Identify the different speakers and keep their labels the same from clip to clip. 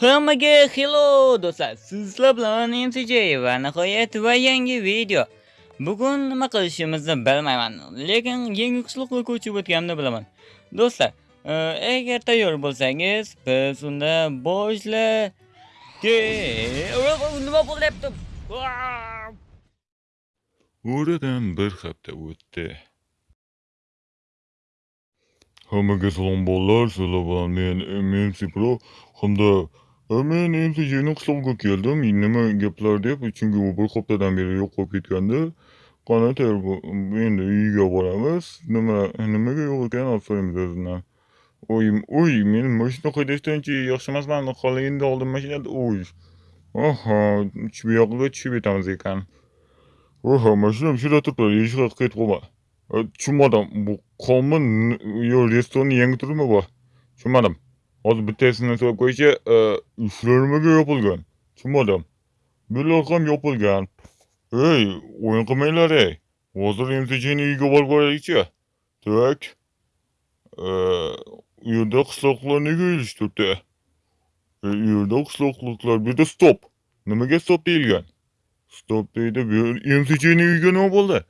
Speaker 1: Hammaga hello do'stlar. Sizlar bilan MCJ va nihoyat va yangi video. Bugun nima qilishimizni bilmayman, lekin yangi qishloqqa ko'chib o'tganimni bilaman. Do'stlar, e, agar tayyor bo'lsangiz, biz unda boshla nima bo'lyapti?
Speaker 2: Oradan bir hafta o'tdi. Hammaga salom bolalar, sizlar bilan men MC Pro hamda e, men MCJning qishlog'iga keldim. Nima gaplar deb, chunki u bir haftadan beri yo'q bo'lib ketgandi. Qani tayyor bu- endi uyga boramiz. Nima nimaga yo'q ekan olib so'raymiz o'zidan. Oy, oy, men mashina haydashdanchi yaxshi emasman. Hali endi oldim mashinada. Oy. Aha, e, bu yoqqa tushib ketamiz ekan. Oha, mashinam shu yerda turibdi. Eshikqa ketib qolma. Tushunmadim. Bu qolmi yo restoranni yangi turimi bu? Tushunmadim. Hozir bittasini so'rab qo'yishi, e, ishlar nimaga yopilgan? Tushunmadim. Bular ham yopilgan. Ey, o'yin qilmanglar ey. Hozir MCJni uyga borib ko'raylikchi. Tak. E, u yerda qishloqlar nega ish turibdi? E, u yerda qishloqliklar bu yerda stop. Nimaga stop deyilgan? Stop deydi. Bu MCJni uyiga nima bo'ldi?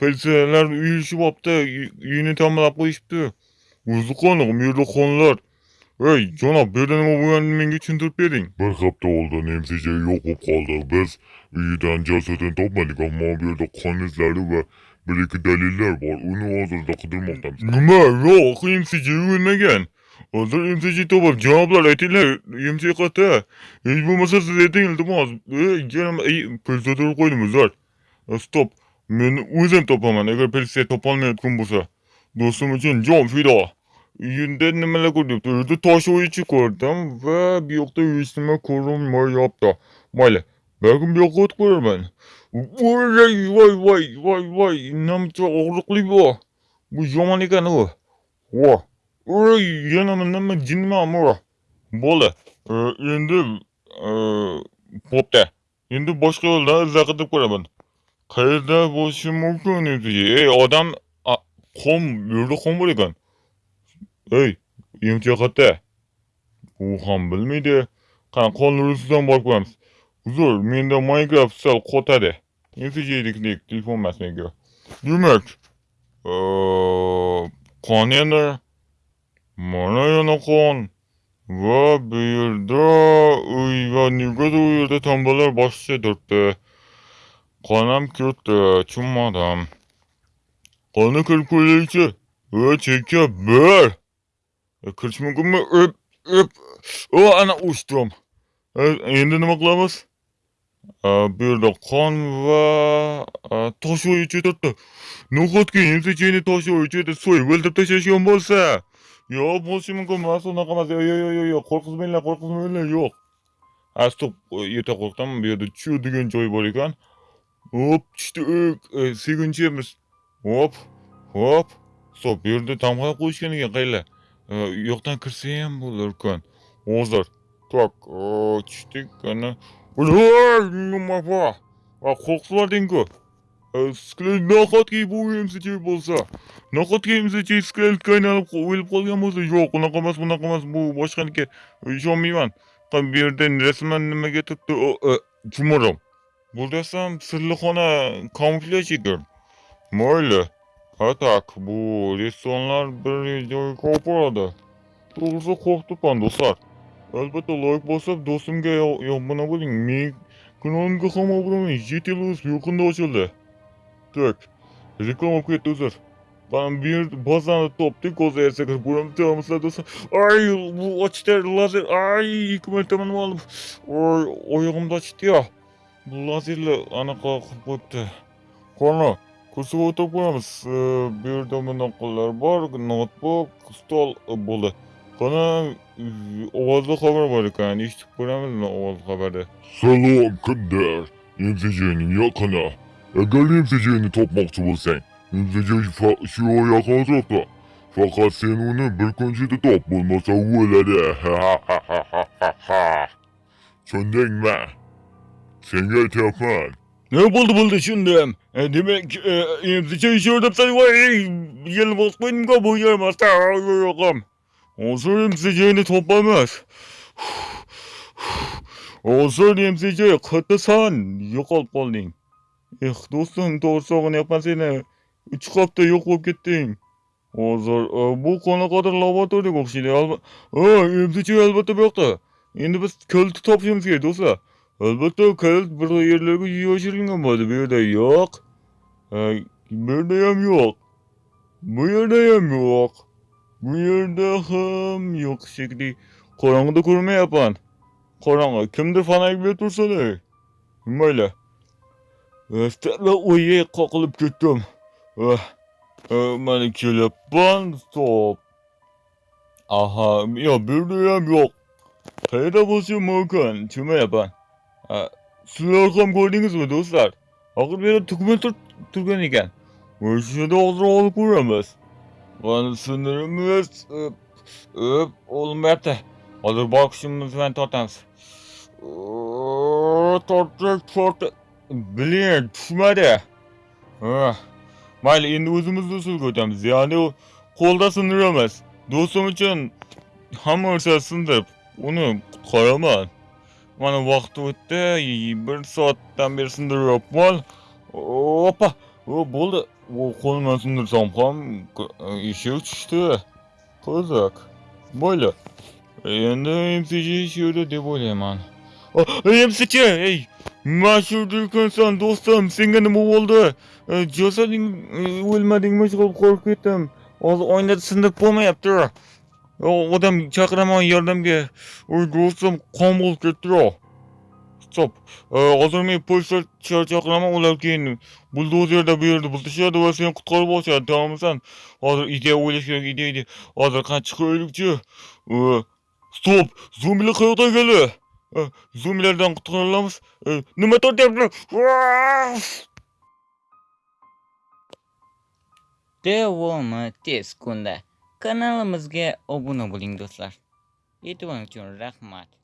Speaker 2: Politsiyalar uyilishib olibdi, uyini ta'mirlab qo'yishibdi. O'zi qani, bu yerda qonlar. Hey canav bedenime bu yenmenin için tut bering. Bir hafta oldu nemsice yok kaldı. Biz büyüden cesetin topladık ama bir de kan izleri ve bir iki deliller var. Onu hazırda kıdırmaktan. Nima yok nemsice yenmegen. Hazır imsici topar cevaplar etiler imsici katı. Hiç bu masa siz etin iltimaz. Ey canım ey pelsetörü koydum uzar. Stop. Ben özüm topaman eğer pelset topalmayan kum bulsa. Dostum için can fida. Yunda nimalar ko'rdim? Uyda tosh o'yichi ko'rdim va bu yoqda hech nima ko'rinmayapti. Mayli, balkim bu yoqqa o'tib ko'raman. Voy, voy, voy, voy, voy, nimcha og'riqli bu. Bu yomon ekan u. Vo. Uy, yana nima jinmi ammo. E, e, Bo'ldi. Endi bo'pti. Endi boshqa yo'ldan izlab qidirib ko'raman. Qayerda bo'lishi mumkin edi? Ey, odam qom, yurdi qom yerda ekan. Ey, emchi qayerda? U ham bilmaydi. Qani qonlar ustidan borib ko'ramiz. Uzr, menda Minecraft sal qotadi. MCJ'liklik telefon emas. Demak, qon yana mana yana qon va bu yerda uy va negadir u yerda tambalar boshqa turibdi. Qonam ketdi, tushunmadim. qonni kirib ko'raylikchi. Va chekka bir. Öp. O, ana uchdim. E, Endi nima qilamiz? E, Bu yerda qon va e, tosh o'yichi turibdi. Nahotki MCJni tosh o'yichida so'yib o'ldirib tashlashgan bo'lsa. Yo'q, bo'lishi mumkin emas, unaqa emas. Yo'q, yo'q, yo'q, yo'q, qo'rqitmanglar, qo'rqitmanglar, yo'q. A, stop, yerda qo'rqdim. Bu yerda chu degan joy bor ekan. Hop, tushdi. E, sekinchimiz. Hop, hop. Stop, bu yerda tamg'alab qo'yishgan ekan, qaylar. U yoqdan kirsa ham bo'larkan. Hozir. Tak, tushdik ana. Voy, nima bor? Va qo'rqitibding-ku. Nahotki bu MCJ bo'lsa. Nahotki MCJ skeletga aylanib o'lib qolgan bo'lsa, yo'q, unaqa emas, bunaqa emas, bu boshqaniki. E, Ishonmayman. Bu yerda rasman nimaga turibdi? O. E, bu desam sirli xona kamuflyaj ekan. Mayli. А так, bu restorlar bir videoyu koparadi. To'g'risi qo'rqibman do'stlar. Albatta like bosib, do'stimga yomona bo'ling. Men kanalimga ham obuna bo'ling. Yetilus yaqinda ochildi. Так, reklama ketdi uzr. Ben bir bazen yerse. Ay bu açtı lazer. Ay hükümet tamam alıp. Ay oyağımda açtı ya. Bu o'tirib ko'ramiz. E, Bu yerda bunaqalar bor, notebook, stol bo'ldi. Qani, ovozli xabar bor ekan. Eshitib ko'ramizmi ovozli xabarni?
Speaker 3: Salom Kandar, MCJ'ning yaqini. Agar MCJ'ni topmoqchi bo'lsang, MCJ shu yaqin atrofda. Faqat sen uni bir kun ichida top, bo'lmasa o'ladi. Tushundingmi? Senga aytyapman.
Speaker 2: Ne buldu buldu şimdi. E, demek e, imzike işi ödepsen var. Yeni basmayın mı bu yemez. Yokum. Olsun Осы toplamaz. Olsun imzike kıtlısan eh, yok olup oldun. Eh dostum doğrusu yapma seni. Üç kapta yok gittin. Hozir bu qona bu yoqda. Endi biz ko'lni topishimiz kerak, do'stlar. Elbette kayalık burada yerlerde yaşarken ama bir de yok. Ee, bir de yem yok. Bu yerde yem yok. Bu yerde hem yok şekli. Korangıda kurma yapan. Korangı kimdir fana gibi dursa da. Kim öyle? Üstelik kalkılıp gittim. Eh, eh ben kelep stop. Aha, ya bir de yem yok. Hayda basıyor mümkün. Tüme yapan sizlar ko'rdingizmi do'stlar? Axir bu yerda tugma tur- turgan ekan yerda hozir olib ko'ramiz sindirimiz o'p olmayapti hozir boqishimiz bilan tortamiz tortdik tortdik blin tushmadi mayli endi o'zimizni usulga o'tamiz ya'ni qo'lda sindiramiz do'stim uchun hamma narsa sindirib uni soatdan beri sindiryapman oppa o bo'ldi. U qo'limdan sindirsam ham eshik tushdi qiziq mayli endi mcj shu yerda deb o'ylayman. Mcj ey mana shu yerda ekansan do'stim senga nima bo'ldi? E, jasading e, o'lmadingmi qolib qo'rqib ketdim. Hozir oynada sindirib bo'lmayapti. Yo, odam chaqiraman yordamga oy do'stim qon bo'lib ketdi E, hozir men politsiya chaqiraman ular keyin buldozerda bu yerda buzishadi va seni qutqarib olishadi tamommisan hozir ideya o'ylash kerak ideya ideya hozir qani chiqaylikchi E, stop zombilar qayoqdan keldi zombilardan qutqara olamiz nima tortyapti
Speaker 1: Davomi tez. Kanalimizga obuna bo'ling do'stlar. E'tiboringiz uchun rahmat.